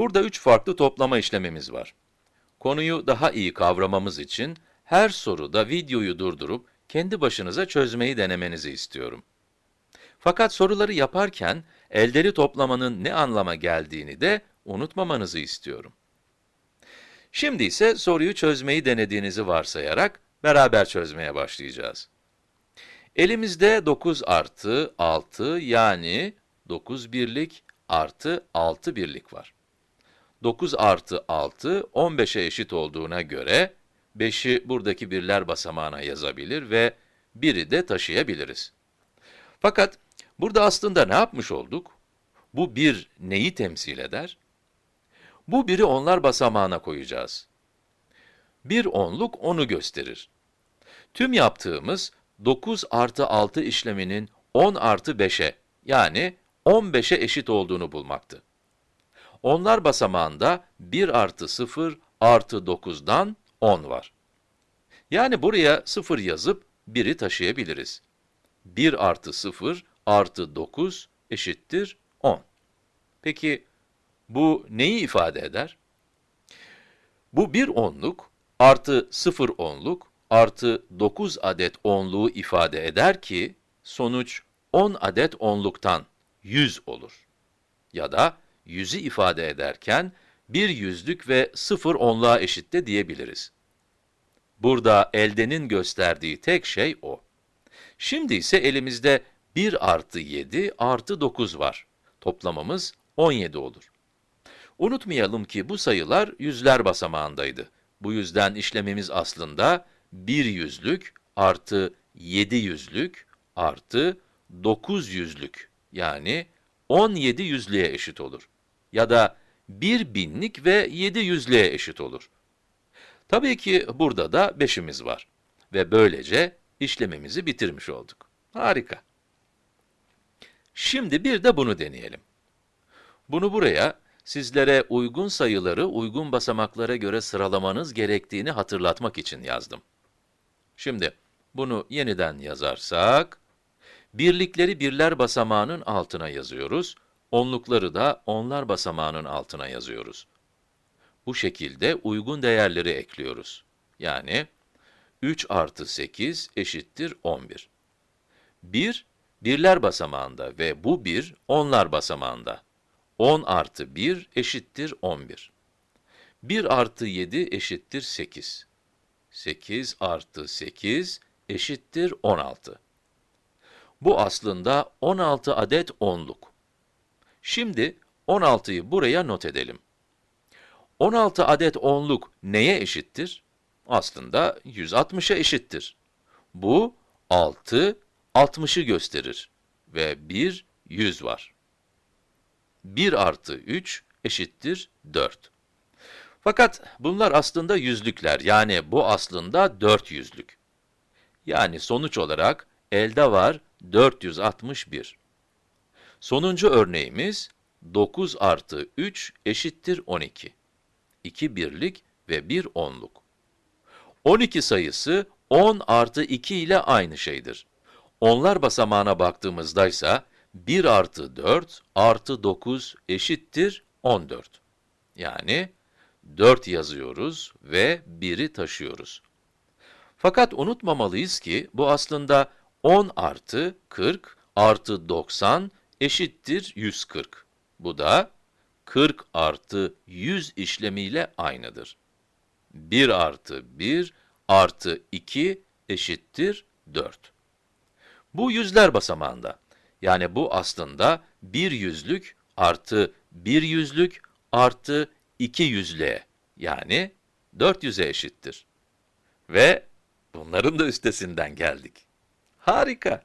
Burada üç farklı toplama işlemimiz var. Konuyu daha iyi kavramamız için her soruda videoyu durdurup kendi başınıza çözmeyi denemenizi istiyorum. Fakat soruları yaparken elderi toplamanın ne anlama geldiğini de unutmamanızı istiyorum. Şimdi ise soruyu çözmeyi denediğinizi varsayarak beraber çözmeye başlayacağız. Elimizde 9 artı 6 yani 9 birlik artı 6 birlik var. 9 artı 6, 15'e eşit olduğuna göre, 5'i buradaki birler basamağına yazabilir ve 1'i de taşıyabiliriz. Fakat burada aslında ne yapmış olduk? Bu 1 neyi temsil eder? Bu 1'i onlar basamağına koyacağız. Bir onluk onu gösterir. Tüm yaptığımız 9 artı 6 işleminin 10 artı 5'e yani 15'e eşit olduğunu bulmaktı. Onlar basamağında 1 artı 0 artı 9'dan 10 var. Yani buraya 0 yazıp 1'i taşıyabiliriz. 1 artı 0 artı 9 eşittir 10. Peki, bu neyi ifade eder? Bu bir onluk artı 0 onluk artı 9 adet onluğu ifade eder ki, sonuç 10 adet onluktan 100 olur. Ya da 100'ü ifade ederken, bir yüzlük ve 0 onluğa eşit de diyebiliriz. Burada eldenin gösterdiği tek şey o. Şimdi ise elimizde 1 artı 7 artı 9 var. Toplamımız 17 olur. Unutmayalım ki bu sayılar yüzler basamağındaydı. Bu yüzden işlemimiz aslında 1 yüzlük artı 7 yüzlük artı 9 yüzlük yani 17 yüzlüğe eşit olur. Ya da 1 binlik ve 7 yüzlüğe eşit olur. Tabii ki burada da 5'imiz var. Ve böylece işlemimizi bitirmiş olduk. Harika. Şimdi bir de bunu deneyelim. Bunu buraya, sizlere uygun sayıları uygun basamaklara göre sıralamanız gerektiğini hatırlatmak için yazdım. Şimdi, bunu yeniden yazarsak, birlikleri birler basamağının altına yazıyoruz, onlukları da onlar basamağının altına yazıyoruz. Bu şekilde uygun değerleri ekliyoruz. Yani, 3 artı 8 eşittir 11. 1, birler basamağında ve bu 1, onlar basamağında. 10 artı 1 eşittir 11. 1 artı 7 eşittir 8. 8 artı 8 eşittir 16. Bu aslında 16 adet onluk. Şimdi 16'yı buraya not edelim. 16 adet onluk neye eşittir? Aslında 160'a eşittir. Bu 6, 60'ı gösterir ve 1, 100 var. 1 artı 3 eşittir 4. Fakat bunlar aslında yüzlükler, yani bu aslında 4 yüzlük. Yani sonuç olarak elde var 461. Sonuncu örneğimiz 9 artı 3 eşittir 12. 2 birlik ve 1 onluk. 12 sayısı 10 artı 2 ile aynı şeydir. Onlar basamağına baktığımızda ise 1 artı 4 artı 9 eşittir 14. Yani 4 yazıyoruz ve 1'i taşıyoruz. Fakat unutmamalıyız ki bu aslında 10 artı 40 artı 90 eşittir 140. Bu da 40 artı 100 işlemiyle aynıdır. 1 artı 1 artı 2 eşittir 4. Bu yüzler basamağında. Yani bu aslında bir yüzlük artı bir yüzlük artı iki yüzlüğe yani 400'e eşittir. Ve bunların da üstesinden geldik. Harika.